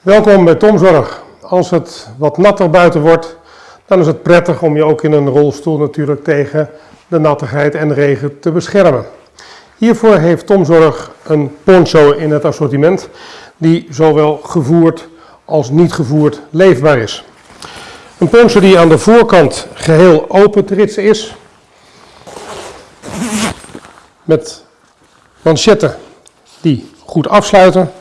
Welkom bij Tomzorg. Als het wat natter buiten wordt, dan is het prettig om je ook in een rolstoel natuurlijk tegen de nattigheid en regen te beschermen. Hiervoor heeft Tomzorg een poncho in het assortiment die zowel gevoerd als niet gevoerd leefbaar is. Een poncho die aan de voorkant geheel open te ritsen is, met manchetten die goed afsluiten,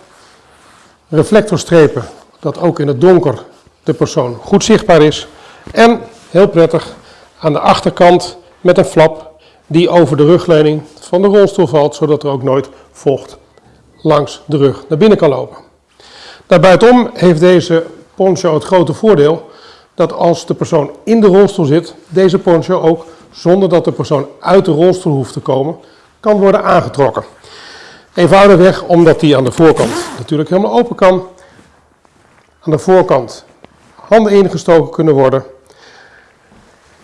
reflectorstrepen dat ook in het donker de persoon goed zichtbaar is en heel prettig aan de achterkant met een flap die over de rugleuning van de rolstoel valt, zodat er ook nooit vocht langs de rug naar binnen kan lopen. Daarbuitenom heeft deze poncho het grote voordeel dat als de persoon in de rolstoel zit, deze poncho ook zonder dat de persoon uit de rolstoel hoeft te komen, kan worden aangetrokken. Eenvoudigweg omdat die aan de voorkant natuurlijk helemaal open kan. Aan de voorkant handen ingestoken kunnen worden.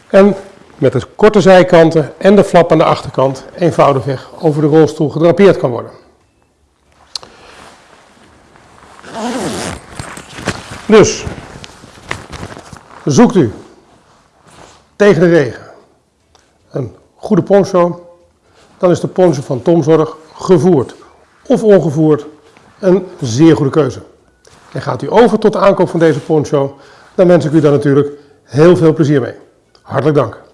En met de korte zijkanten en de flap aan de achterkant eenvoudigweg over de rolstoel gedrapeerd kan worden. Dus, zoekt u tegen de regen een goede poncho, dan is de poncho van Tomzorg gevoerd of ongevoerd een zeer goede keuze. En gaat u over tot de aankoop van deze poncho, dan wens ik u daar natuurlijk heel veel plezier mee. Hartelijk dank.